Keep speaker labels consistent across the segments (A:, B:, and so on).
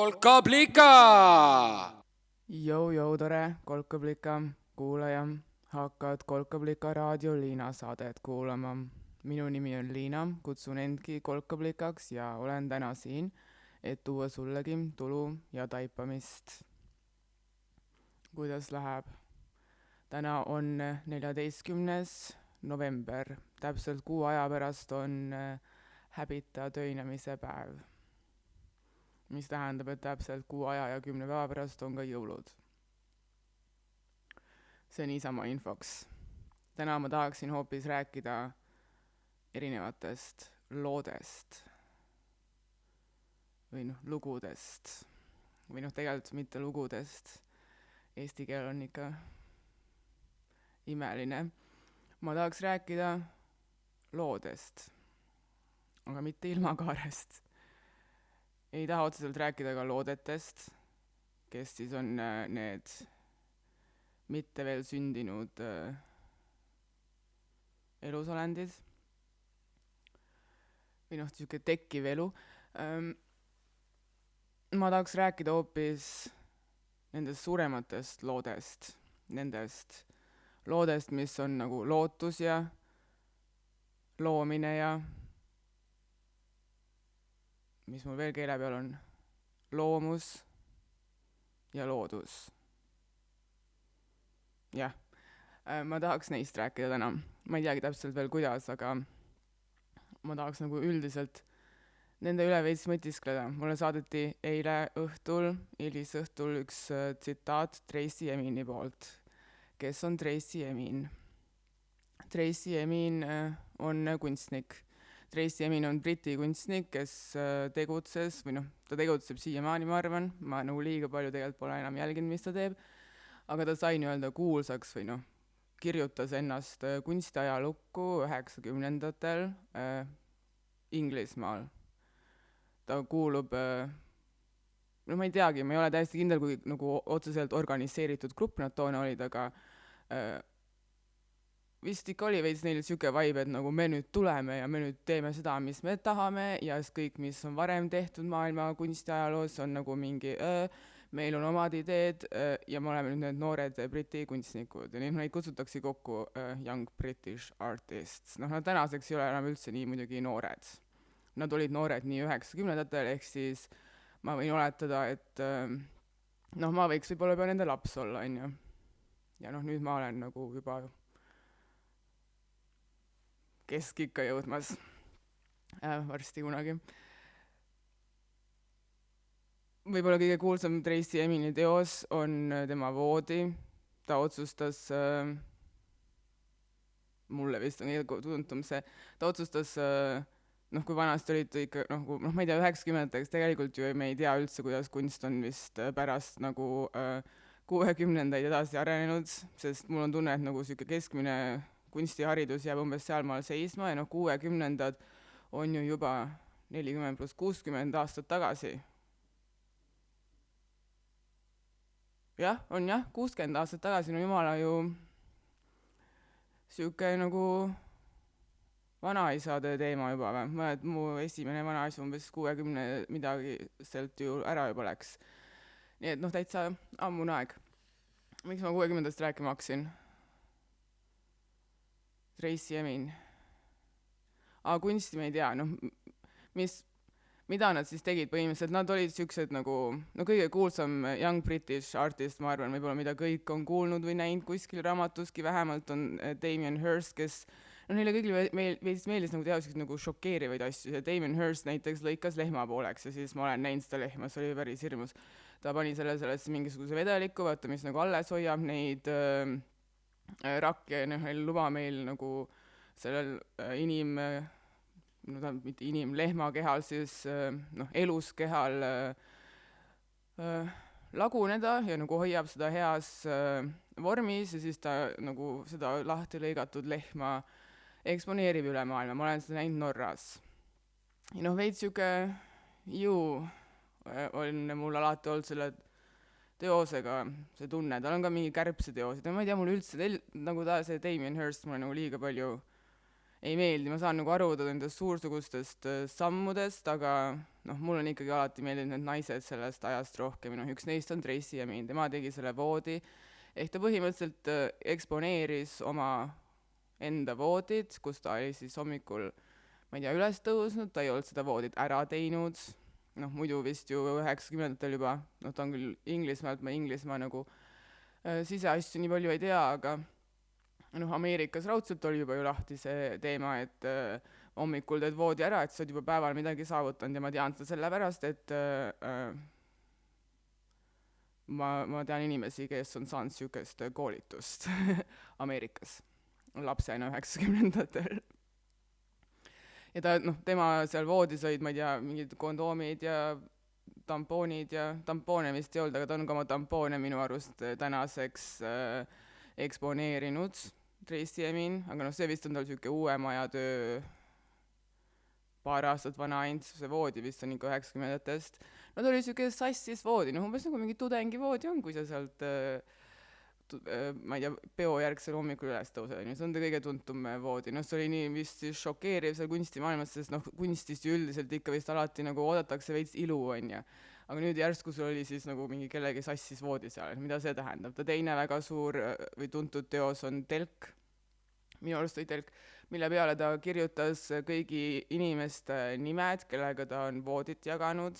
A: kolkablika.
B: Jou-jou, tore kolkablika kuulaja, hakkad Kolkablika raadio Liina saadet kuulama. minu nimi on Liina, kutsun endki kolkablikaks ja olen täna siin, et tuua sullegi tulu ja taipamist. kuidas läheb? täna on neljateistkümnes november, täpselt kuu aja pärast on häbita töinemise päev mis tähendab, et täpselt kuu aja ja kümne päeva pärast on ka jõulud. see niisama infoks. täna ma tahaksin hoopis rääkida erinevatest loodest või noh, lugudest või noh, tegelikult mitte lugudest, eesti keel on ikka imeline. ma tahaks rääkida loodest, aga mitte ilmakaarest ei taha otseselt rääkida ka loodetest, kes siis on äh, need mitte veel sündinud äh, elusolendid või noh, niisugune tekkiv elu ähm,. ma tahaks rääkida hoopis nendest suurematest loodest, nendest loodest, mis on nagu lootus ja loomine ja mis mul veel keele peal on, loomus ja loodus. jah, äh, ma tahaks neist rääkida täna, ma ei teagi täpselt veel, kuidas, aga ma tahaks nagu üldiselt nende üle veits mõtiskleda. mulle saadeti eile õhtul, hilisõhtul üks äh, tsitaat Tracy Emini poolt. kes on Tracy Emin? Tracy Emin äh, on kunstnik Tracy Emin on Briti kunstnik, kes äh, tegutses või noh, ta tegutseb siiamaani, ma arvan, ma nagu liiga palju tegelikult pole enam jälginud, mis ta teeb, aga ta sai nii-öelda kuulsaks või noh, kirjutas ennast äh, kunstiajalukku üheksakümnendatel äh, Inglismaal. ta kuulub äh, no ma ei teagi, ma ei ole täiesti kindel, kui nagu otseselt organiseeritud grupp nad toona olid, aga äh, vist ikka oli veits neil sihuke vibe, et nagu me nüüd tuleme ja me nüüd teeme seda, mis me tahame ja siis kõik, mis on varem tehtud maailma kunstiajaloos, on nagu mingi öö, meil on omad ideed öö, ja me oleme nüüd need noored Briti kunstnikud ja neid, neid kutsutakse kokku öö, Young British Artists. noh, nad tänaseks ei ole enam üldse nii muidugi noored. Nad olid noored nii üheksakümnendatel, ehk siis ma võin oletada, et öö, noh, ma võiks võib-olla juba nende laps olla, on ju. ja noh, nüüd ma olen nagu juba keskikka jõudmas äh, varsti kunagi. võib-olla kõige kuulsam Tracy Emini teos on äh, tema voodi, ta otsustas äh,, mulle vist on kõige tuntum see, ta otsustas äh, noh, kui vanasti olid ikka noh, noh, ma ei tea, üheksakümnendateks tegelikult ju me ei tea üldse, kuidas kunst on vist äh, pärast nagu äh, kuuekümnendaid edasi arenenud, sest mul on tunne, et nagu niisugune keskmine kunstiharidus jääb umbes sealmaal seisma ja noh, kuuekümnendad on ju juba nelikümmend pluss kuuskümmend aastat tagasi. jah, on jah, kuuskümmend aastat tagasi, no jumala ju sihuke nagu vanaisade teema juba või, et mu esimene vanaisa umbes kuuekümne midagi sealt ju ära juba läks. nii et noh, täitsa ammune aeg. miks ma kuuekümnendast rääkima hakkasin? Tracy Emin. aga kunsti me ei tea, noh, mis, mida nad siis tegid põhimõtteliselt, nad olid siuksed nagu, no kõige kuulsam Young British artist, ma arvan, võib-olla mida kõik on kuulnud või näinud kuskil raamatuski, vähemalt on eh, Damien Hirst, kes no neile kõigile meil veits meeldis nagu teha siukseid nagu šokeerivaid asju ja Damien Hirst näiteks lõikas lehma pooleks ja siis ma olen näinud seda lehma, see oli päris hirmus. ta pani selle sellesse mingisuguse vedeliku, vaata, mis nagu alles hoiab neid äh, Äh, rakke noh, ei luba meil nagu sellel äh, inim, no tähendab mitte inim, lehmakehal siis äh, noh, elus kehal laguneda ja nagu hoiab seda heas vormis ja siis ta nagu seda lahti lõigatud lehma eksponeerib üle maailma, ma olen seda näinud Norras. ja noh, veits sihuke ju on mul alati olnud selle teosega see tunne, tal on ka mingi kärbseteosed ja ma ei tea, mulle üldse tel-, nagu ta, see Damien Hirst mulle nagu liiga palju ei meeldi, ma saan nagu aru nendest suursugustest äh, sammudest, aga noh, mul on ikkagi alati meeldinud need naised sellest ajast rohkem, noh üks neist on Tracy Emin, tema tegi selle voodi, ehk ta põhimõtteliselt äh, eksponeeris oma enda voodit, kus ta oli siis hommikul ma ei tea, üles tõusnud, ta ei olnud seda voodit ära teinud, noh muidu vist ju üheksakümnendatel juba, noh ta on küll Inglismaalt, ma Inglismaa nagu äh, siseasju nii palju ei tea, aga noh, Ameerikas raudselt oli juba ju lahti see teema, et äh, hommikul teed voodi ära, et sa oled juba päeval midagi saavutanud ja ma tean seda sellepärast, et äh, ma, ma tean inimesi, kes on saanud niisugust koolitust Ameerikas lapsena üheksakümnendatel. Ja ta, noh, tema seal voodis olid, ma ei tea, mingid kondoomid ja tampoonid ja tampoone vist ei olnud, aga ta on ka oma tampoone minu arust tänaseks äh, eksponeerinud Tracy Emin, aga noh, see vist on tal niisugune uuem ajatöö, paar aastat vana ainult, see voodi vist on ikka üheksakümnendatest. no ta oli niisugune sassis voodi, noh umbes nagu mingi tudengivoodi on, kui sa sealt äh, äh, ma ei tea, peojärgsel hommikul üles tõused, on ju, see on ta kõige tuntum voodi, noh, see oli nii vist siis šokeeriv seal kunstimaailmas, sest noh, kunstist ju üldiselt ikka vist alati nagu oodatakse veits ilu, on ju aga nüüd järsku sul oli siis nagu mingi kellegi sassis voodi seal, mida see tähendab. ta teine väga suur äh, või tuntud teos on Telk, minu arust oli Telk, mille peale ta kirjutas kõigi inimeste nimed, kellega ta on voodit jaganud.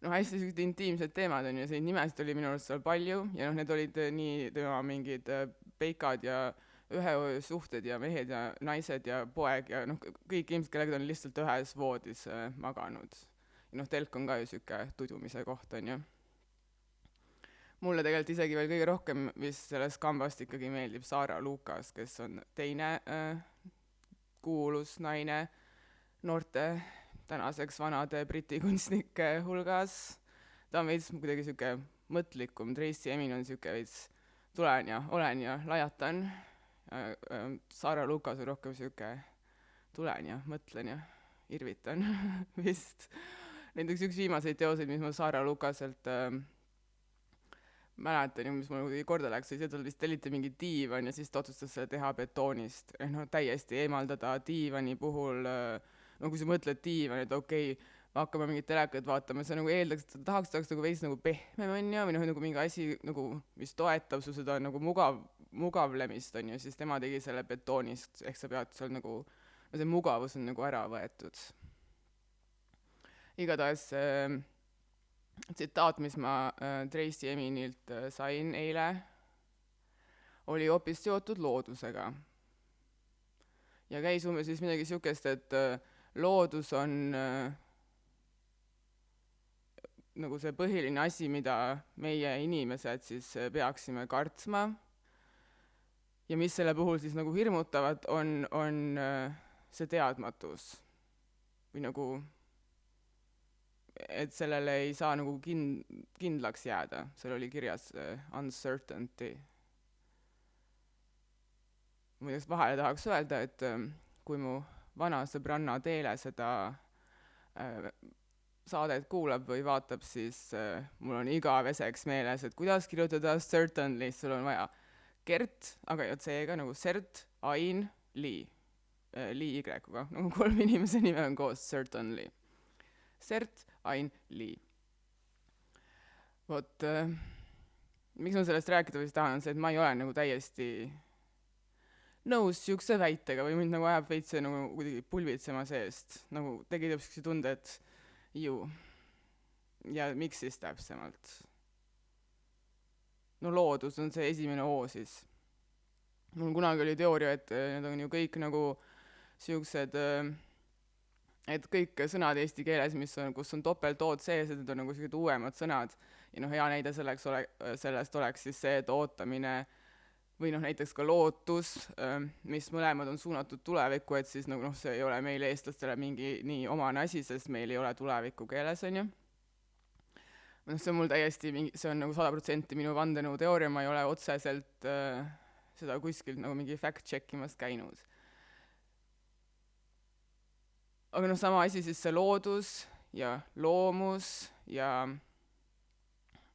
B: Noh, hästi sellised intiimsed teemad on ju, neid nimesid oli minu arust seal palju ja noh, need olid äh, nii tema mingid äh, peikad ja ühesuhted ja mehed ja naised ja poeg ja noh, kõik inimesed, kellega ta on lihtsalt ühes voodis maganud noh, telk on ka ju niisugune tudumise koht, on ju. mulle tegelikult isegi veel kõige rohkem vist sellest kambast ikkagi meeldib Sara Lukas, kes on teine äh, kuulus naine noorte tänaseks vanade briti kunstnike hulgas. ta on veits kuidagi niisugune mõtlikum, Tracy Emin on niisugune veits tulen ja olen ja lajatan Sara Lukas on rohkem niisugune tulen ja mõtlen ja irvitan vist näiteks üks viimaseid teoseid, mis ma Sara Lukaselt äh, mäletan ja mis mul kuidagi korda läks, oli see, et tal vist telliti mingi diivan ja siis ta otsustas selle teha betoonist. noh, täiesti eemaldada diivani puhul äh,, no kui sa mõtled diivan, et okei okay,, hakkame mingit telekat vaatama, sa nagu eeldaks, et tahaks, ta oleks nagu veits nagu pehmem, on ju, või noh, nagu mingi asi nagu, mis toetab su seda nagu mugav, mugavlemist, on ju, siis tema tegi selle betoonist, ehk sa pead seal nagu, no see mugavus on nagu ära võetud igatahes äh, tsitaat, mis ma äh, Tracy Eminilt äh, sain eile, oli hoopis seotud loodusega. ja käis umbes siis midagi niisugust, et äh, loodus on äh, nagu see põhiline asi, mida meie inimesed siis äh, peaksime kartma. Ja mis selle puhul siis nagu hirmutavat, on, on äh, see teadmatus. Või nagu et sellele ei saa nagu kin-, kindlaks jääda, seal oli kirjas uh, uncertainty. muideks vahele tahaks öelda, et um, kui mu vana sõbranna Teele seda uh, saadet kuulab või vaatab, siis uh, mul on igaveseks meeles, et kuidas kirjutada certainly, sul on vaja Gert, aga ja C-ga nagu Cert, Ain, Li uh,, Li Y-ga, nagu kolm inimese nime on koos, certainly. Cert, Ain Lee. vot äh, miks ma sellest rääkida vist tahan, on see, et ma ei ole nagu täiesti nõus niisuguse väitega või mind nagu ajab veits see nagu kuidagi pulbitsema seest, nagu tekitab niisuguse tunde, et ju. ja miks siis täpsemalt? no loodus on see esimene O siis. mul kunagi oli teooria, et äh, need on ju kõik nagu niisugused äh, et kõik sõnad eesti keeles, mis on, kus on topelt-O-d sees, et need on nagu sellised uuemad sõnad ja noh, hea näide selleks ole, sellest oleks siis see, et ootamine või noh, näiteks ka lootus, ähm, mis mõlemad on suunatud tulevikku, et siis nagu noh, see ei ole meile, eestlastele, mingi nii omane asi, sest meil ei ole tulevikku keeles, on ju. noh, see on mul täiesti mingi, see on nagu sada protsenti minu vandenõuteooria, ma ei ole otseselt äh, seda kuskilt nagu mingi fact-check imas käinud aga noh, sama asi siis see loodus ja loomus ja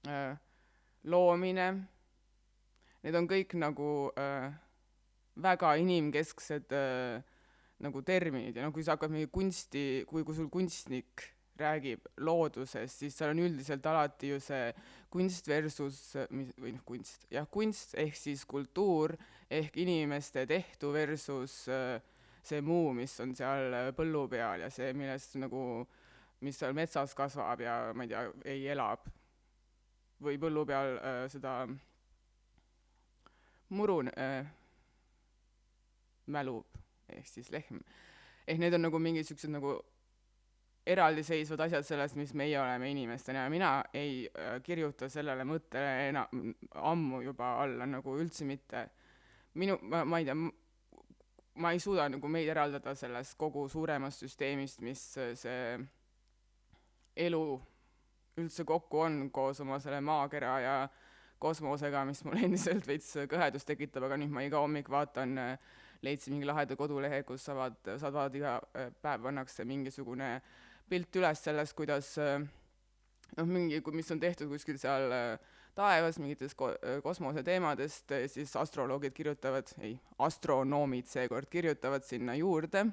B: äh, loomine, need on kõik nagu äh, väga inimkesksed äh, nagu terminid ja noh, kui sa hakkad mingi kunsti, kui, kui sul kunstnik räägib loodusest, siis seal on üldiselt alati ju see kunst versus, mis, või noh, kunst, jah, kunst ehk siis kultuur ehk inimeste tehtu versus äh, see muu, mis on seal äh, põllu peal ja see, millest nagu, mis seal metsas kasvab ja ma ei tea, ei elab. või põllu peal äh, seda muru äh, mälub ehk siis lehm. ehk need on nagu mingid siuksed nagu eraldiseisvad asjad sellest, mis meie oleme inimestena ja mina ei äh, kirjuta sellele mõttele enam ammu juba alla nagu üldse mitte. minu, ma, ma ei tea, ma ei suuda nagu meid eraldada sellest kogu suuremast süsteemist, mis see elu üldse kokku on koos oma selle maakera ja kosmosega, mis mul endiselt veits kõhedust tekitab, aga nüüd ma iga hommik vaatan, leidsin mingi laheda kodulehe, kus saavad, saavad iga päev pannakse mingisugune äh, pilt üles sellest, kuidas äh, noh, mingi, mis on tehtud kuskil seal äh, taevas mingitest ko-, äh, kosmoseteemadest, siis astroloogid kirjutavad, ei, astronoomid seekord kirjutavad sinna juurde,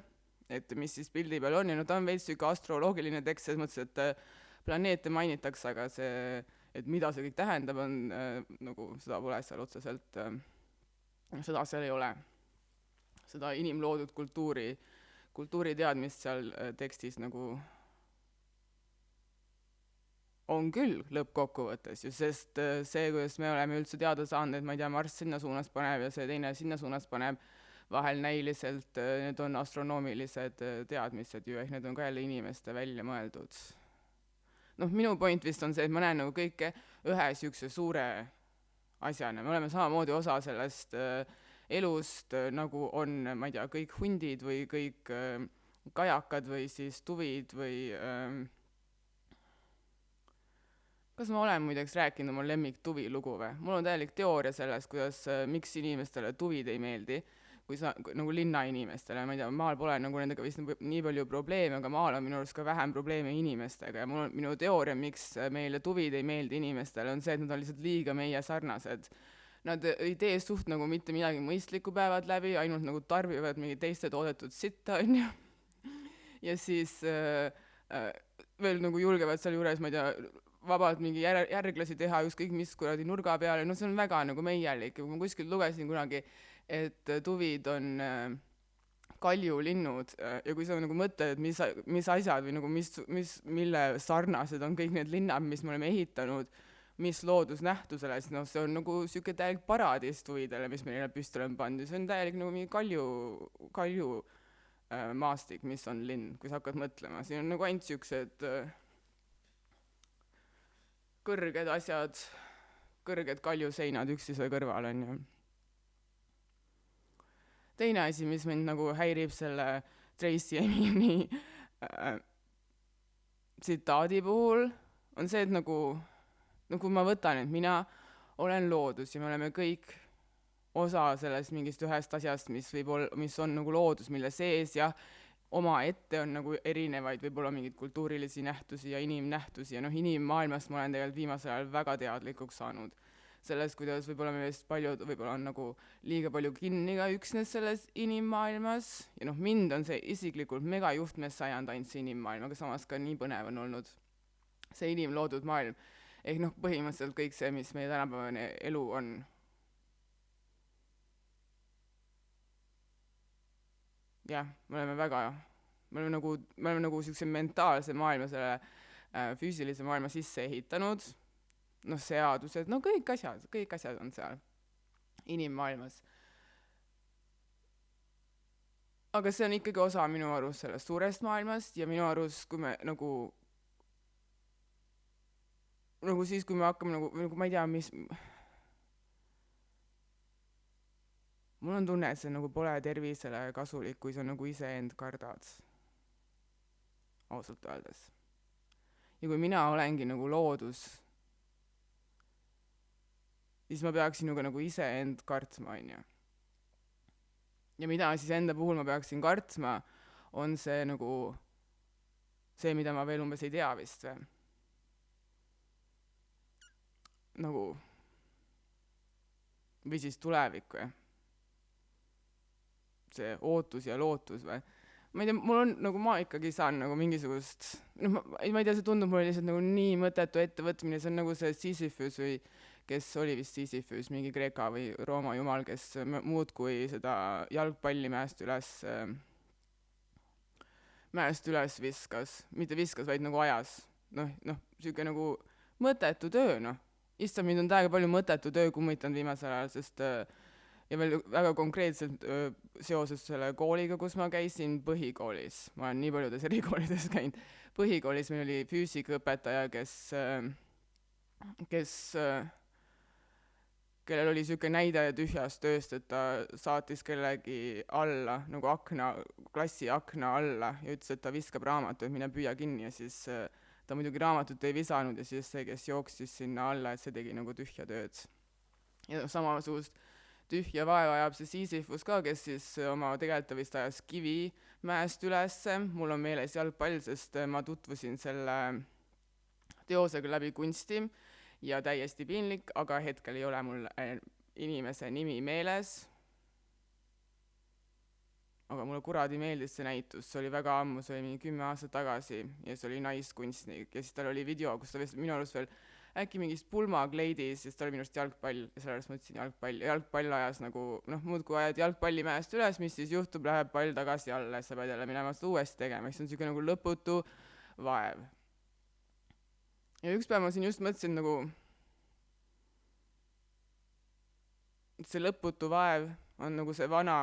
B: et mis siis pildi peal on ja no ta on veits niisugune astroloogiline tekst selles mõttes, et planeete mainitakse, aga see, et mida see kõik tähendab, on äh, nagu, seda pole seal otseselt äh,, seda seal ei ole. seda inimloodud kultuuri, kultuuriteadmist seal äh, tekstis nagu on küll lõppkokkuvõttes ju, sest äh, see, kuidas me oleme üldse teada saanud, et ma ei tea, Marss sinna suunas paneb ja see teine sinna suunas paneb, vahel näiliselt äh, need on astronoomilised äh, teadmised ju, ehk need on ka jälle inimeste välja mõeldud. Noh, minu point vist on see, et ma näen nagu kõike ühe niisuguse suure asjana, me oleme samamoodi osa sellest elust, nagu on, ma ei tea, kõik hundid või kõik kajakad või siis tuvid või äh, kas ma olen muideks rääkinud oma lemmiktuvi lugu või? mul on täielik teooria sellest, kuidas äh,, miks inimestele tuvid ei meeldi, kui sa, nagu linnainimestele, ma ei tea, maal pole nagu nendega vist nii palju probleeme, aga maal on minu arust ka vähem probleeme inimestega ja mul on, minu teooria, miks meile tuvid ei meeldi inimestele, on see, et nad on lihtsalt liiga meie sarnased. Nad ei tee suht nagu mitte midagi mõistlikku päevad läbi, ainult nagu tarbivad mingit teiste toodetud sitta, on ju. ja siis äh, äh, veel nagu julgevad sealjuures, ma ei tea, vabalt mingi jär-, järglasi teha ükskõik mis kuradi nurga peale, no see on väga nagu meielik ma kuskil lugesin kunagi, et tuvid on äh, kaljulinnud äh, ja kui sa nagu mõtled, et mis, mis asjad või nagu mis, mis, mille sarnased on kõik need linnad, mis me oleme ehitanud, mis loodusnähtusele, siis noh, see on nagu niisugune täielik paradiis tuvidele, mis me neile püsti oleme pandud, see on täielik nagu mingi kalju, kalju äh, maastik, mis on linn, kui sa hakkad mõtlema, siin on nagu ainult niisugused äh, kõrged asjad, kõrged kaljuseinad üksteise kõrval, on ju. Teine asi, mis mind nagu häirib selle Tracy Emini äh, tsitaadi puhul, on see, et nagu, no kui ma võtan, et mina olen loodus ja me oleme kõik osa sellest mingist ühest asjast, mis võib olla, mis on nagu loodus, mille sees jah, omaette on nagu erinevaid võib-olla mingeid kultuurilisi nähtusi ja inimnähtusi ja noh, inimmaailmast ma olen tegelikult viimasel ajal väga teadlikuks saanud. Sellest, kuidas võib-olla meist paljud võib-olla on nagu liiga palju kinni ka üksnes selles inimmaailmas. Ja noh, mind on see isiklikult megajuhtmes sajand ainult see inimmaailm, aga samas ka nii põnev on olnud see inimloodud maailm. ehk noh, põhimõtteliselt kõik see, mis meie tänapäevane elu on. Jah, me oleme väga, me oleme nagu, me oleme nagu niisuguse mentaalse maailma selle äh, füüsilise maailma sisse ehitanud, noh, seadused, no kõik asjad, kõik asjad on seal inimmaailmas. aga see on ikkagi osa minu arust sellest suurest maailmast ja minu arust, kui me nagu nagu siis, kui me hakkame nagu, nagu ma ei tea, mis mul on tunne, et see nagu pole tervisele kasulik, kui sa nagu iseend kardad. ausalt öeldes. ja kui mina olengi nagu loodus, siis ma peaksin ju ka nagu iseend kartma, on ju. ja mida siis enda puhul ma peaksin kartma, on see nagu see, mida ma veel umbes ei tea vist või. nagu või siis tulevik või see ootus ja lootus või ma ei tea, mul on nagu ma ikkagi saan nagu mingisugust noh, ma ei tea, see tundub mulle lihtsalt nagu nii mõttetu ettevõtmine, see on nagu see Sisyphus või kes oli vist Sisyphus, mingi Kreeka või Rooma jumal, kes muudkui seda jalgpalli mäest üles äh, mäest üles viskas, mitte viskas, vaid nagu ajas. noh, noh, niisugune nagu mõttetu töö, noh. issand, mind on täiega palju mõttetu töö kummitanud viimasel ajal, sest äh, ja veel väga konkreetselt öö, seoses selle kooliga, kus ma käisin põhikoolis, ma olen nii paljudes erikoolides käinud, põhikoolis meil oli füüsikaõpetaja, kes, kes, kellel oli niisugune näide tühjast ööst, et ta saatis kellegi alla nagu akna, klassi akna alla ja ütles, et ta viskab raamatu, et mine püüa kinni ja siis ta muidugi raamatut ei visanud ja siis see, kes jooksis sinna alla, et see tegi nagu tühja tööd. ja samasugust tühja vaeva ajab see Sisyphus ka, kes siis oma tegelikult vist ajas kivi mäest ülesse, mul on meeles jalgpall, sest ma tutvusin selle teosega läbi kunsti ja täiesti piinlik, aga hetkel ei ole mul äh, inimese nimi meeles. aga mulle kuradi meeldis see näitus, see oli väga ammu, see oli mingi kümme aastat tagasi ja see oli naiskunstnik ja siis tal oli video, kus ta vist minu arust veel äkki mingis pulmakleidis, siis ta oli minu arust jalgpall ja sellepärast ma ütlesin jalgpall ja jalgpall ajas nagu noh, muudkui ajad jalgpalli mäest üles, mis siis juhtub, läheb pall tagasi alla ja sa pead jälle minema seda uuesti tegema, ehk see on niisugune nagu lõputu vaev. Ja üks päev ma siin just mõtlesin nagu, et see lõputu vaev on nagu see vana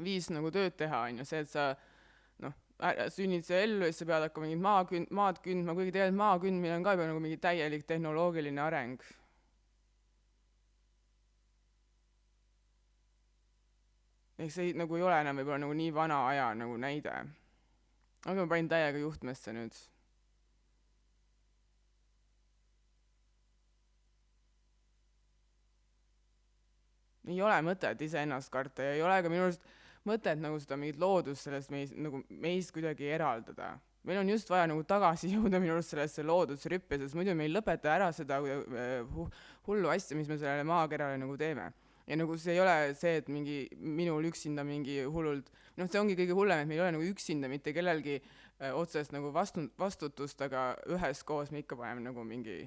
B: viis nagu tööd teha, on ju, see, et sa sünnid sa ellu ja siis sa pead hakkama mingit maa kün-, maad kündma, kuigi tegelikult maa kündmine on ka juba nagu mingi täielik tehnoloogiline areng. ehk see nagu ei ole enam võib-olla nagu nii vana aja nagu näide. aga ma panin täiega juhtmesse nüüd. Ei ole mõtet iseennast karta ja ei ole ka minu arust mõtet nagu seda mingit loodust sellest meis, nagu meist kuidagi eraldada. meil on just vaja nagu tagasi jõuda minu arust sellesse loodusrüppe, sest muidu me ei lõpeta ära seda uh, hullu asja, mis me sellele maakerale nagu teeme. ja nagu see ei ole see, et mingi minul üksinda mingi hullult, noh, see ongi kõige hullem, et meil ei ole nagu üksinda mitte kellelgi uh, otsest nagu vastu, vastutust, aga üheskoos me ikka paneme nagu mingi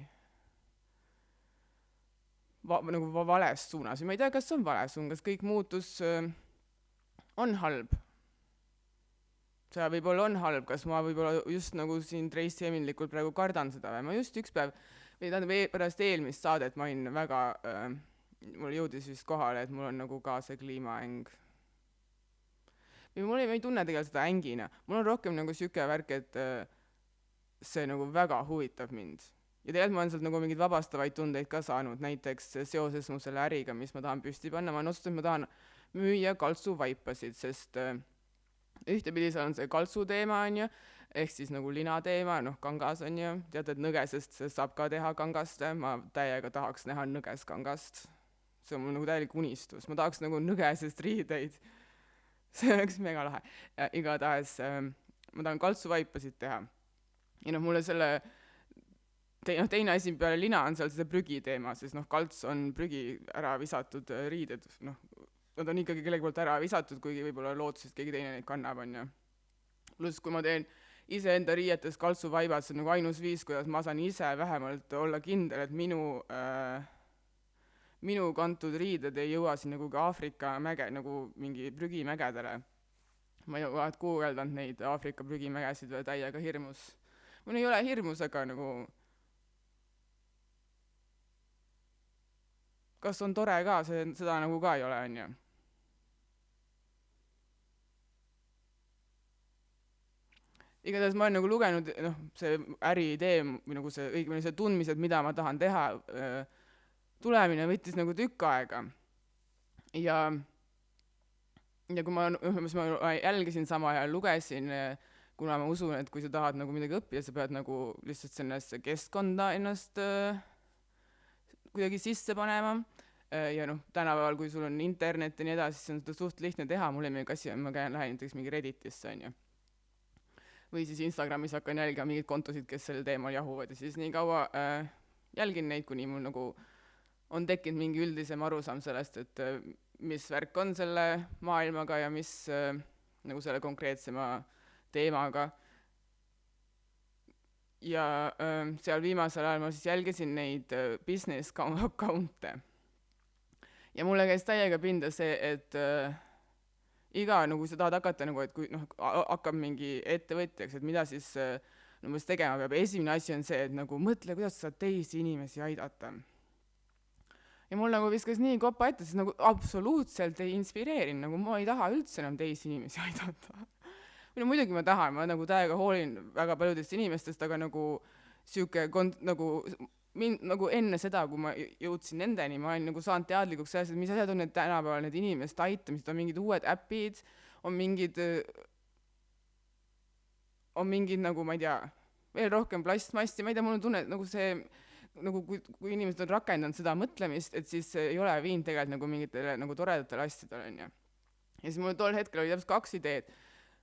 B: va-, nagu vales suunas või ma ei tea, kas see on vale suund, kas kõik muutus äh, on halb. see võib-olla on halb, kas ma võib-olla just nagu siin Tracy Eminlikult praegu kardan seda või ma just üks päev või tähendab e pärast eelmist saadet ma olin väga äh,, mul jõudis vist kohale, et mul on nagu ka see kliimaäng. või mul ei, ma ei tunne tegelikult seda ängina, mul on rohkem nagu sihuke värk, et see nagu väga huvitab mind ja tegelikult ma olen sealt nagu mingeid vabastavaid tundeid ka saanud, näiteks seoses mu selle äriga, mis ma tahan püsti panna, ma olen otsustanud, ma tahan müüa kaltsuvaipasid, sest äh, ühtepidi seal on see kaltsu teema, on ju, ehk siis nagu lina teema, noh, kangas on ju, tead, et nõgesest saab ka teha kangast, ma täiega tahaks näha nõgeskangast. see on mul nagu täielik unistus, ma tahaks nagu nõgesest riideid. see oleks mega lahe. igatahes äh, ma tahan kaltsuvaipasid teha. ja noh, mulle selle te-, noh, teine asi peale lina on seal see prügi teema, sest noh, kalts on prügi ära visatud äh, riided, noh, nad on ikkagi kellegi poolt ära visatud, kuigi võib-olla lootuses keegi teine neid kannab, on ju. pluss, kui ma teen iseenda riietes kaltsuvaibad, see on nagu ainus viis, kuidas ma saan ise vähemalt olla kindel, et minu äh, minu kantud riided ei jõua sinna kuhugi Aafrika mäge, nagu mingi prügimägedele. ma ei ole guugeldanud neid Aafrika prügimägesid veel täiega hirmus. mul ei ole hirmus, aga nagu kas on tore ka, see, seda nagu ka ei ole, on ju igatahes ma olen nagu lugenud, noh, see äriidee või nagu see, õigemini see tundmised, mida ma tahan teha, tulemine võttis nagu tükk aega. ja, ja kui ma, siis ma jälgisin samal ajal, lugesin, kuna ma usun, et kui sa tahad nagu midagi õppida, sa pead nagu lihtsalt sellesse keskkonda ennast äh, kuidagi sisse panema. Ja noh, tänapäeval, kui sul on internet ja nii edasi, siis on seda suht lihtne teha, mulle ei meeldi kassi, ma käin, lähen näiteks mingi Redditisse, on ju või siis Instagramis hakkan jälgima mingeid kontosid, kes sel teemal jahuvad. Ja siis nii kaua äh, jälgin neid, kuni mul nagu on tekkinud mingi üldisem arusaam sellest, et äh, mis värk on selle maailmaga ja mis äh, nagu selle konkreetsema teemaga. Ja äh, seal viimasel ajal ma siis jälgisin neid äh, business account'e. ja mulle käis täiega pinda see, et äh, iga nagu sa tahad hakata nagu, et kui noh, hakkab mingi ettevõtjaks, et mida siis äh, umbes tegema peab, esimene asi on see, et nagu mõtle, kuidas sa saad teisi inimesi aidata ja mul nagu viskas nii kopa ette, sest nagu absoluutselt ei inspireerinud, nagu ma ei taha üldse enam teisi inimesi aidata. Või no muidugi ma tahan, ma nagu täiega hoolin väga paljudest inimestest, aga nagu sihuke kond-, nagu mind nagu enne seda, kui ma jõudsin nendeni, ma olin nagu saanud teadlikuks sellest, et mis asjad on need tänapäeval need inimeste aitamised, on mingid uued äpid, on mingid, on mingid nagu ma ei tea, veel rohkem plastmassi, ma ei tea, mul on tunne, et nagu see nagu kui, kui inimesed on rakendanud seda mõtlemist, et siis ei ole viinud tegelikult nagu mingitele nagu toredatele asjadele, onju. ja siis mul tol hetkel oli täpselt kaks ideed.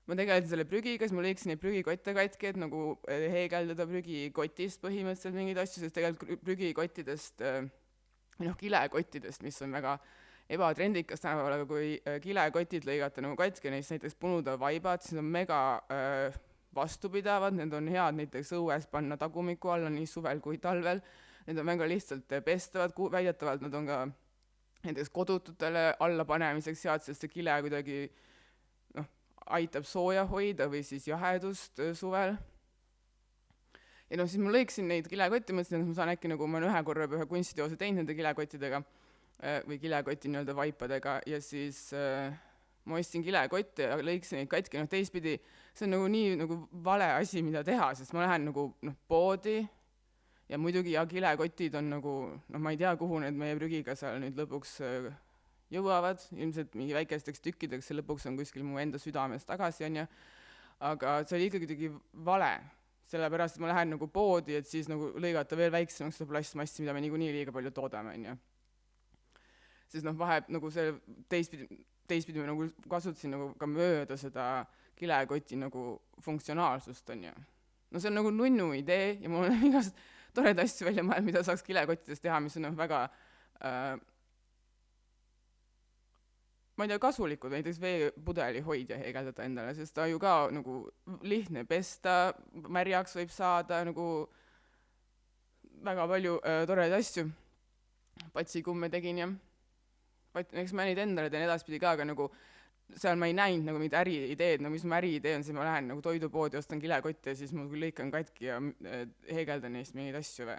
B: Ma tegelesin selle prügiga, siis ma lõikasin neid prügikotte katki, et nagu eh, heegeldada prügikotist põhimõtteliselt mingeid asju, sest tegelikult prügikottidest eh, või noh, kilekottidest, mis on väga ebatrendikas tänapäeval, aga kui eh, kilekotid lõigata nagu katki, neist näiteks punuda vaibad, siis on mega äh, vastupidavad, need on head näiteks õues panna tagumiku alla nii suvel kui talvel, need on väga lihtsalt pestavad, väidetavalt nad on ka näiteks kodututele allapanemiseks head, sest see kile kuidagi noh, aitab sooja hoida või siis jahedust suvel. ja noh, siis ma lõikasin neid kilekotte, mõtlesin, et ma saan äkki nagu, ma olen ühe korra juba ühe kunstiteose teinud nende kilekottidega või kilekoti nii-öelda vaipadega ja siis äh, ma ostsin kilekotte ja lõikasin neid katki, noh teistpidi see on nagu nii nagu vale asi, mida teha, sest ma lähen nagu noh, poodi ja muidugi ja kilekotid on nagu noh, ma ei tea, kuhu need meie prügiga seal nüüd lõpuks äh, jõuavad, ilmselt mingi väikesteks tükkideks ja lõpuks on kuskil mu enda südames tagasi, on ju, aga see oli ikkagi kuidagi vale, sellepärast et ma lähen nagu poodi, et siis nagu lõigata veel väiksemaks seda plastmassi, mida me niikuinii liiga palju toodame, on ju. siis noh, vahe nagu see teistpidi, teistpidi ma nagu kasutasin nagu ka mööda seda kilekoti nagu funktsionaalsust, on ju. no see on nagu nunnu idee ja mul on igast toredaid asju välja mõelnud, mida saaks kilekottidest teha, mis on noh, väga äh, ma ei tea, kasulikud, näiteks veepudeli hoidja heegeldada endale, sest ta ju ka nagu lihtne pesta, märjaks võib saada nagu väga palju äh, toredaid asju. patsikumme tegin ja pat-, eks ma neid endale teen edaspidi ka, aga nagu seal ma ei näinud nagu mingit äriideed, no mis mu äriidee on, siis ma lähen nagu toidupoodi, ostan kilekotte ja siis ma lõikan katki ja äh, heegeldan neist mingeid asju või.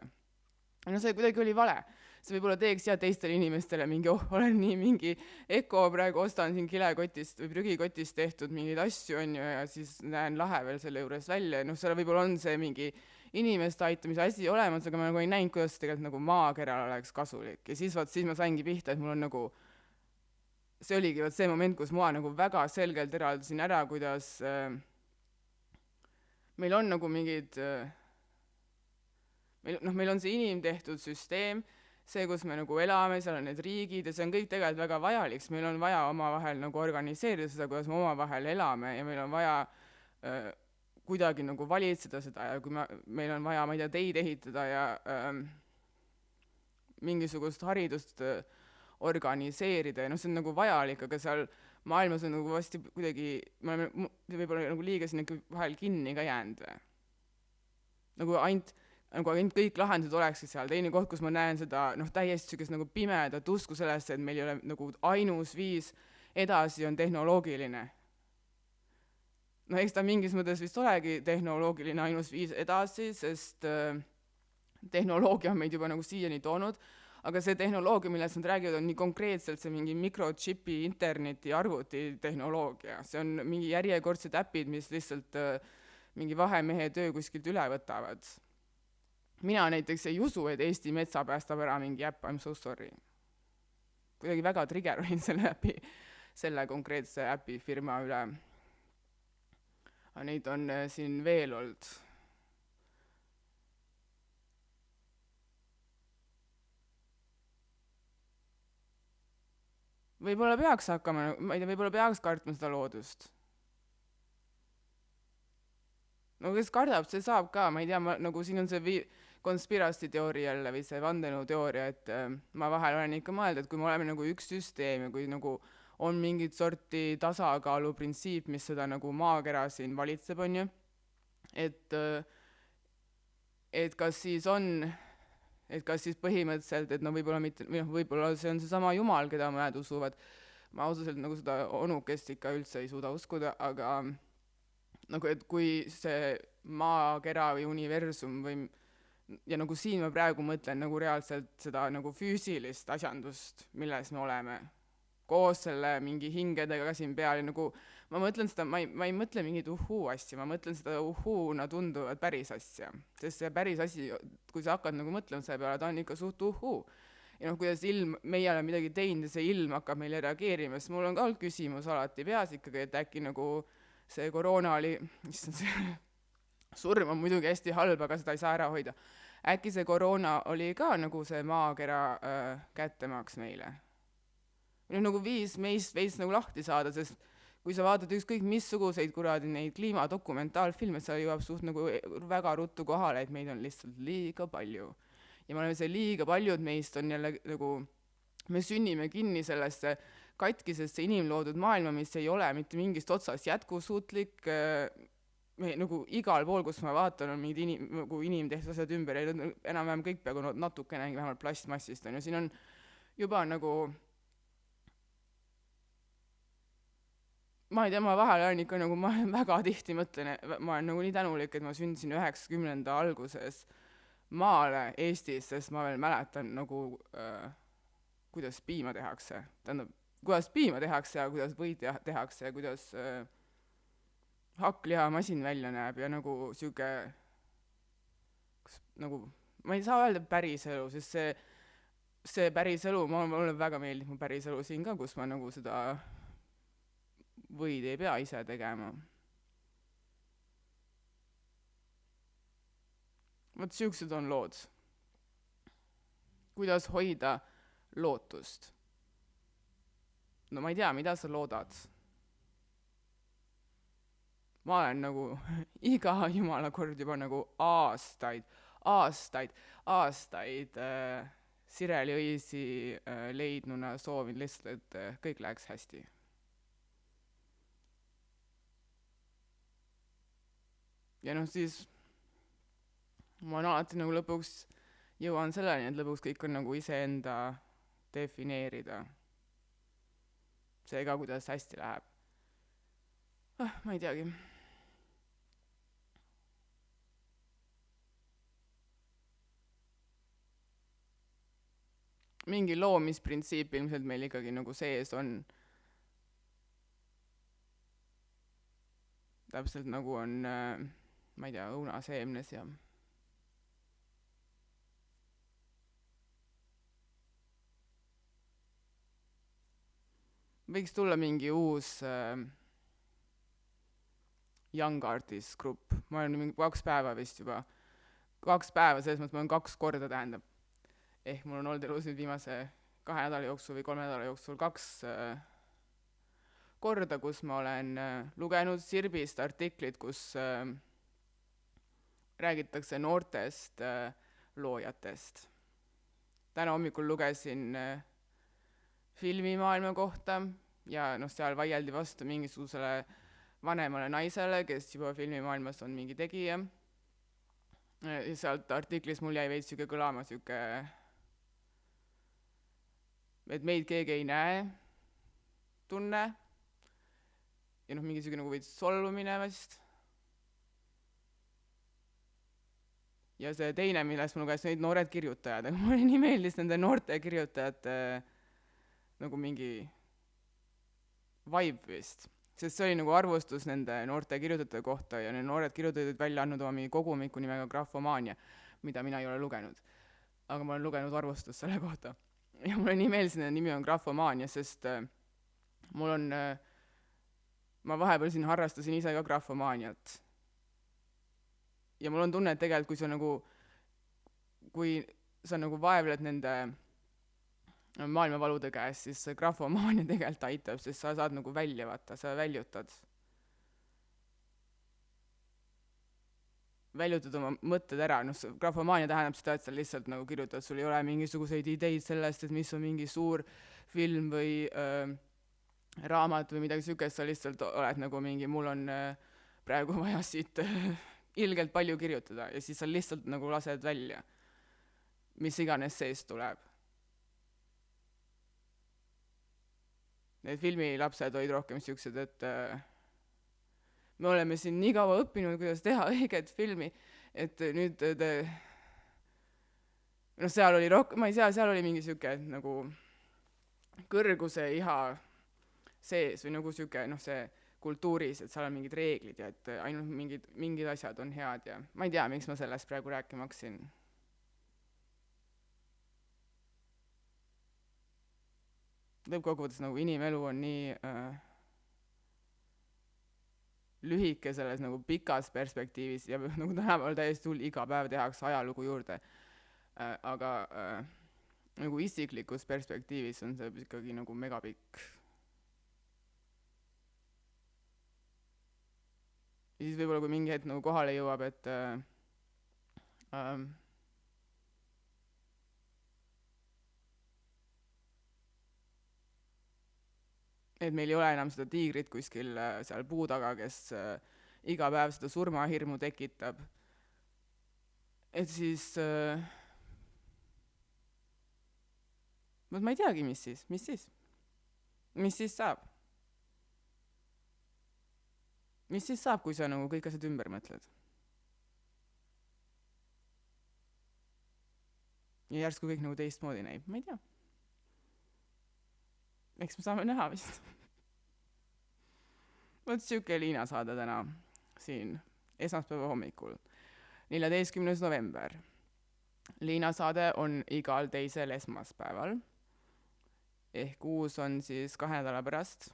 B: no see kuidagi oli vale. See võib-olla teeks jah teistele inimestele mingi, oh, olen nii mingi öko praegu, ostan siin kilekotist või prügikotist tehtud mingeid asju, on ju, ja siis näen lahe veel selle juures välja. Ja noh, seal võib-olla on see mingi inimeste aitamise asi olemas, aga ma nagu ei näinud, kuidas see tegelikult nagu maakeral oleks kasulik. Ja siis vaat, siis ma saingi pihta, et mul on nagu see oligi vot see moment, kus ma nagu väga selgelt eraldasin ära, kuidas äh, meil on nagu mingid äh, meil noh, meil on see inimtehtud süsteem, see, kus me nagu elame, seal on need riigid ja see on kõik tegelikult väga vajalik, sest meil on vaja omavahel nagu organiseerida seda, kuidas me omavahel elame ja meil on vaja äh, kuidagi nagu valitseda seda ja kui me, meil on vaja, ma ei tea, teid ehitada ja äh, mingisugust haridust äh, organiseerida ja noh, see on nagu vajalik, aga seal maailmas on nagu vasti kuidagi, me oleme võib-olla nagu liiga sinna vahel kinni ka jäänud või. nagu ainult, nagu ainult kõik lahendused oleksid seal, teine koht, kus ma näen seda noh, täiesti niisugust nagu pimedat usku sellesse, et meil ei ole nagu ainus viis edasi on tehnoloogiline. no eks ta mingis mõttes vist olegi tehnoloogiline ainus viis edasi, sest äh, tehnoloogia on meid juba nagu siiani toonud aga see tehnoloogia, millest nad räägivad, on nii konkreetselt see mingi mikrochipi interneti arvuti tehnoloogia, see on mingi järjekordsed äpid, mis lihtsalt äh, mingi vahemehe töö kuskilt üle võtavad. Mina näiteks ei usu, et Eesti metsa päästab ära mingi äpp, I m so sorry. kuidagi väga trigger olin selle äpi, selle konkreetse äpifirma üle. aga neid on äh, siin veel olnud võib-olla peaks hakkama, ma ei tea, võib-olla peaks kartma seda loodust. no kes kardab, see saab ka, ma ei tea, ma nagu siin on see vi-, conspiracy teooria jälle või see vandenõuteooria, et äh, ma vahel olen ikka mõelnud, et kui me oleme nagu üks süsteem ja kui nagu on mingit sorti tasakaaluprintsiip, mis seda nagu maakera siin valitseb, on ju, et äh, et kas siis on, et kas siis põhimõtteliselt, et no võib-olla mitte, või noh, võib-olla see on seesama Jumal, keda mõned usuvad, ma ausalt nagu seda onukest ikka üldse ei suuda uskuda, aga nagu et kui see maakera või universum või ja nagu siin ma praegu mõtlen nagu reaalselt seda nagu füüsilist asjandust, milles me oleme, koos selle mingi hingedega siin peal ja nagu ma mõtlen seda, ma ei, ma ei mõtle mingit uhuu asja, ma mõtlen seda uhuuna tunduvat päris asja. sest see päris asi, kui sa hakkad nagu mõtlema selle peale, ta on ikka suht uhuu. ja noh, kuidas ilm, meie oleme midagi teinud ja see ilm hakkab meile reageerima, siis mul on ka olnud küsimus alati peas ikkagi, et äkki nagu see koroona oli, issand, see surm on muidugi hästi halb, aga seda ei saa ära hoida. äkki see koroona oli ka nagu see maakera äh, kättemaks meile? noh, nagu viis meist veits nagu lahti saada, sest kui sa vaatad ükskõik missuguseid kuradi neid kliimadokumentaalfilme, sa jõuab suht nagu väga ruttu kohale, et meid on lihtsalt liiga palju. ja me oleme see liiga paljud meist on jälle nagu, me sünnime kinni sellesse katkisesse inimloodud maailma, mis ei ole mitte mingist otsast jätkusuutlik äh,, me nagu igal pool, kus ma vaatan, on mingid inim-, nagu inimtehtud asjad ümber ja enam-vähem kõik peaaegu natukenegi vähemalt plastmassist on ju, siin on juba nagu ma ei tea, ma vahel olen ikka nagu, ma väga tihti mõtlen, ma olen nagu nii tänulik, et ma sündisin üheksakümnenda alguses maale Eestis, sest ma veel mäletan nagu äh, kuidas piima tehakse, tähendab, kuidas piima tehakse ja kuidas võid teha, tehakse ja kuidas äh, hakklihamasin välja näeb ja nagu sihuke, kas nagu, ma ei saa öelda päris elu, sest see, see päris elu, ma, mulle väga meeldib mu päris elu siin ka, kus ma nagu seda võid ei pea ise tegema. vot siuksed on lood. kuidas hoida lootust? no ma ei tea, mida sa loodad. Ma olen nagu iga jumala kord juba nagu aastaid, aastaid, aastaid äh, Sireli õisi äh, leidnuna soovin lihtsalt, et äh, kõik läheks hästi ja noh, siis ma olen alati nagu lõpuks jõuan selleni, et lõpuks kõik on nagu iseenda defineerida. see ka, kuidas hästi läheb. ah, ma ei teagi. Mingi loomisprintsiip ilmselt meil ikkagi nagu sees on. täpselt nagu on äh, ma ei tea, õunaseemnes ja võiks tulla mingi uus äh, Young Artist grupp, ma olen mingi kaks päeva vist juba, kaks päeva, selles mõttes ma olen kaks korda, tähendab. Ehk mul on olnud elus nüüd viimase kahe nädala jooksul või kolme nädala jooksul kaks äh, korda, kus ma olen äh, lugenud Sirbist artiklit, kus äh, räägitakse noortest äh, loojatest. täna hommikul lugesin äh, filmimaailma kohta ja noh, seal vaieldi vastu mingisugusele vanemale naisele, kes juba filmimaailmas on mingi tegija. ja sealt artiklis mul jäi veits sihuke kõlama sihuke, et meid keegi ei näe, tunne. ja noh, mingi sihuke nagu veits solvumine vist ja see teine, millest ma lugesin, olid noored kirjutajad, aga mulle nii meeldis nende noorte kirjutajate nagu mingi vibe vist, sest see oli nagu arvustus nende noorte kirjutajate kohta ja need noored kirjutajad olid välja andnud oma mingi kogumiku nimega Graphomaania, mida mina ei ole lugenud. aga ma olen lugenud arvustust selle kohta. ja mulle nii meeldis, nende nimi on Graphomaania, sest äh, mul on äh,, ma vahepeal siin harrastasin ise ka graphomaaniat ja mul on tunne, et tegelikult kui sa nagu, kui sa nagu vaevled nende maailmavalude käes, siis see grafomaania tegelikult aitab, sest sa saad nagu välja vaata, sa väljutad. Väljutad oma mõtted ära, noh, grafomaania tähendab seda, et sa lihtsalt nagu kirjutad, sul ei ole mingisuguseid ideid sellest, et mis on mingi suur film või äh, raamat või midagi siukest, sa lihtsalt oled nagu mingi, mul on äh, praegu vaja siit ilgelt palju kirjutada. Ja siis sa lihtsalt nagu lased välja, mis iganes seest tuleb. Need filmilapsed olid rohkem siuksed, et äh, me oleme siin nii kaua õppinud, kuidas teha õiget filmi, et nüüd te noh, seal oli rohkem, ma ei tea, seal oli mingi sihuke nagu kõrguse iha sees või nagu sihuke noh, see kultuuris, et seal on mingid reeglid ja et ainult mingid, mingid asjad on head ja ma ei tea, miks ma sellest praegu rääkima hakkasin. lõppkokkuvõttes nagu inimelu on nii äh, lühike selles nagu pikas perspektiivis ja nagu tänapäeval täiesti hull, iga päev tehakse ajalugu juurde äh,. aga äh, nagu isiklikus perspektiivis on see ikkagi nagu megapikk. ja siis võib-olla, kui mingi hetk nagu kohale jõuab, et äh, äh, et meil ei ole enam seda tiigrit kuskil äh, seal puu taga, kes äh, iga päev seda surmahirmu tekitab. et siis äh, vot ma ei teagi, mis siis, mis siis, mis siis saab? mis siis saab, kui sa nagu kõik asjad ümber mõtled? ja järsku kõik nagu teistmoodi näib, ma ei tea eks me saame näha vist. vot sihuke Liina saade täna siin esmaspäeva hommikul, neljateistkümnes november. Liina saade on igal teisel esmaspäeval. ehk uus on siis kahe nädala pärast.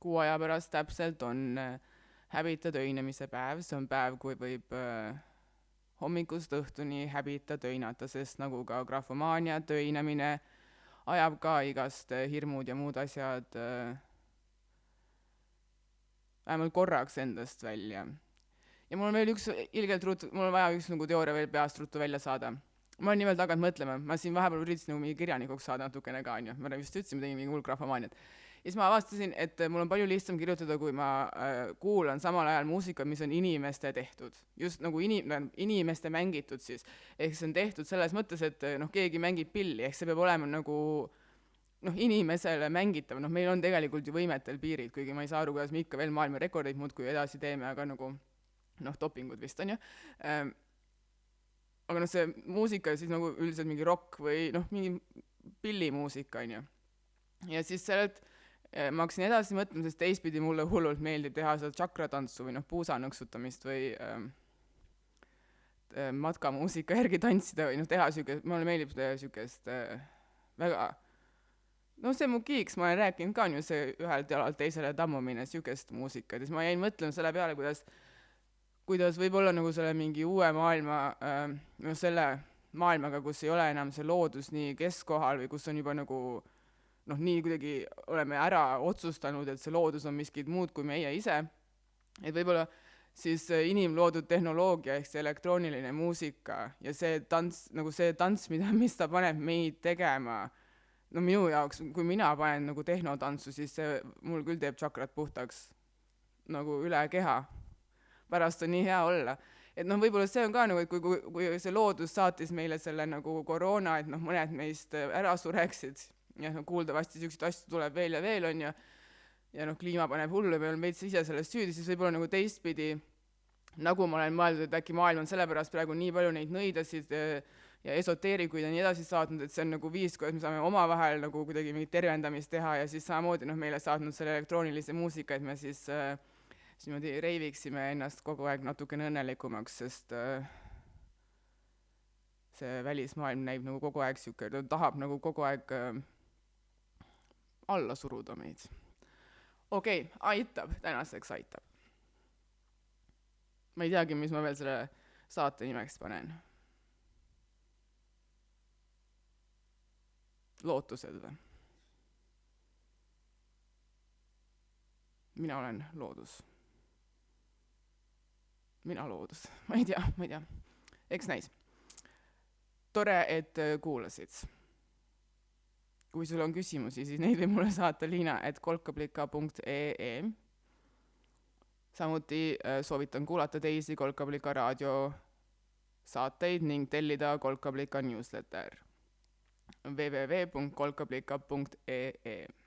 B: kuu aja pärast täpselt on äh, häbita töinemise päev, see on päev, kui võib äh, hommikust õhtuni häbita töinata, sest nagu ka grafomaania, töinemine ajab ka igast äh, hirmud ja muud asjad äh, vähemalt korraks endast välja. ja mul on veel üks ilgelt ruttu, mul on vaja üks nagu teooria veel peast ruttu välja saada. ma olen nimelt hakanud mõtlema, ma siin vahepeal üritasin nagu mingi kirjanikuks saada natukene ka, onju, ma just ütlesin, ma tegin mingi hull grafomaaniat ja siis ma avastasin, et mul on palju lihtsam kirjutada, kui ma äh, kuulan samal ajal muusikat, mis on inimeste tehtud. just nagu inim-, inimeste mängitud siis. ehk see on tehtud selles mõttes, et noh, keegi mängib pilli, ehk see peab olema nagu noh, inimesele mängitav, noh, meil on tegelikult ju võimetel piirid, kuigi ma ei saa aru, kuidas me ikka veel maailma rekordeid muudkui edasi teeme, aga nagu noh, dopingud vist on ju ähm,. aga noh, see muusika siis nagu üldiselt mingi rokk või noh, mingi pillimuusika on ju. ja siis sealt ma hakkasin edasi mõtlema, sest teistpidi mulle hullult meeldib teha seda tšakratantsu või noh, puusa nõksutamist või ähm, äh, matkamuusika järgi tantsida või noh, teha sihuke, mulle meeldib siukest äh, väga noh, see mu kiiks, ma olen rääkinud ka on ju see ühelt jalalt teisele tammumine, siukest muusikat. Ja siis ma jäin mõtlema selle peale, kuidas kuidas võib-olla nagu selle mingi uue maailma äh,, noh selle maailmaga, kus ei ole enam see loodus nii keskkohal või kus on juba nagu äh, noh, nii kuidagi oleme ära otsustanud, et see loodus on miskit muud kui meie ise, et võib-olla siis inimloodud tehnoloogia ehk see elektrooniline muusika ja see tants, nagu see tants, mida, mis ta paneb meid tegema, no minu jaoks, kui mina panen nagu tehnotantsu, siis see mul küll teeb tšakrat puhtaks nagu üle keha. pärast on nii hea olla. et noh, võib-olla see on ka nagu, et kui, kui, kui see loodus saatis meile selle nagu koroona, et noh, mõned meist ära sureksid ja noh, kuuldavasti niisuguseid asju tuleb veel ja veel, on ju, ja noh, kliima paneb hullu ja me oleme veits ise selles süüdi, siis võib-olla nagu teistpidi, nagu ma olen mõeldud, et äkki maailm on sellepärast praegu nii palju neid nõidasid ja esoteerikuid ja nii edasi saatnud, et see on nagu viis, kuidas me saame omavahel nagu kuidagi mingit tervendamist teha ja siis samamoodi noh, meile saatnud selle elektroonilise muusika, et me siis äh, siis niimoodi reiviksime ennast kogu aeg natukene õnnelikumaks, sest äh, see välismaailm näib nagu kogu aeg niisugune, ta tahab nagu kogu aeg äh, alla suruda meid. okei okay,, aitab, tänaseks aitab. ma ei teagi, mis ma veel selle saate nimeks panen. lootused või? mina olen loodus mina loodus, ma ei tea, ma ei tea, eks näis. tore, et äh, kuulasid. Kui sul on küsimusi, siis neid võib mulle saata liina et kolkablika.ee. samuti äh, soovitan kuulata teisi Kolkablika raadio saateid ning tellida Kolkablika newsletter www.kolkablika.ee